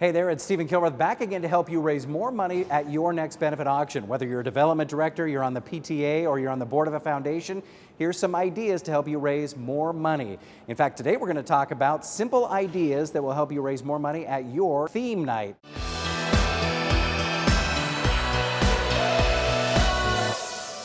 Hey there, it's Stephen Kilworth back again to help you raise more money at your next benefit auction. Whether you're a development director, you're on the PTA, or you're on the board of a foundation, here's some ideas to help you raise more money. In fact, today we're going to talk about simple ideas that will help you raise more money at your theme night.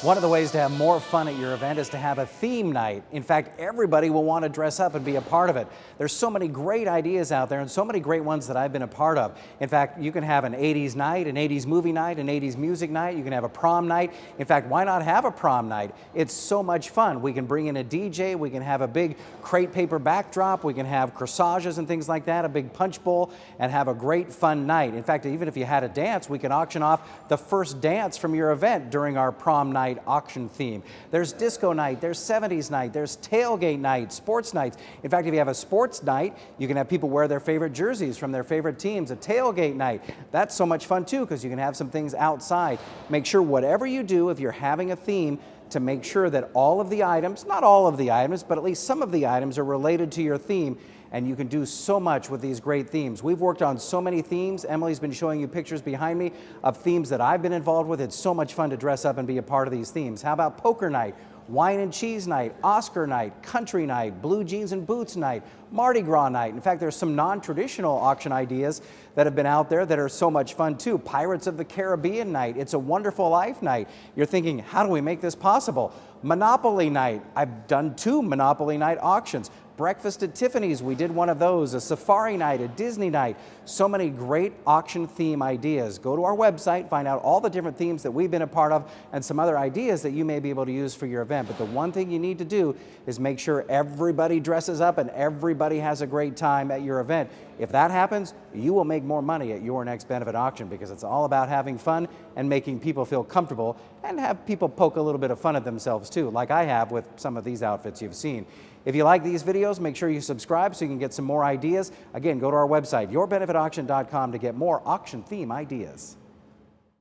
One of the ways to have more fun at your event is to have a theme night. In fact, everybody will want to dress up and be a part of it. There's so many great ideas out there and so many great ones that I've been a part of. In fact, you can have an 80s night, an 80s movie night, an 80s music night. You can have a prom night. In fact, why not have a prom night? It's so much fun. We can bring in a DJ. We can have a big crepe paper backdrop. We can have corsages and things like that, a big punch bowl, and have a great fun night. In fact, even if you had a dance, we can auction off the first dance from your event during our prom night night auction theme. There's disco night, there's 70s night, there's tailgate night, sports nights. In fact, if you have a sports night, you can have people wear their favorite jerseys from their favorite teams. A tailgate night, that's so much fun too because you can have some things outside. Make sure whatever you do, if you're having a theme, to make sure that all of the items, not all of the items, but at least some of the items are related to your theme and you can do so much with these great themes. We've worked on so many themes. Emily's been showing you pictures behind me of themes that I've been involved with. It's so much fun to dress up and be a part of these themes. How about poker night? Wine and cheese night, Oscar night, country night, blue jeans and boots night, Mardi Gras night. In fact, there's some non-traditional auction ideas that have been out there that are so much fun too. Pirates of the Caribbean night, It's a Wonderful Life night. You're thinking, how do we make this possible? Monopoly night. I've done two Monopoly night auctions. Breakfast at Tiffany's, we did one of those, a safari night, a Disney night. So many great auction theme ideas. Go to our website, find out all the different themes that we've been a part of and some other ideas that you may be able to use for your event. But the one thing you need to do is make sure everybody dresses up and everybody has a great time at your event. If that happens, you will make more money at your next benefit auction because it's all about having fun and making people feel comfortable and have people poke a little bit of fun at themselves too, like I have with some of these outfits you've seen. If you like these videos, make sure you subscribe so you can get some more ideas. Again, go to our website, yourbenefitauction.com to get more auction theme ideas.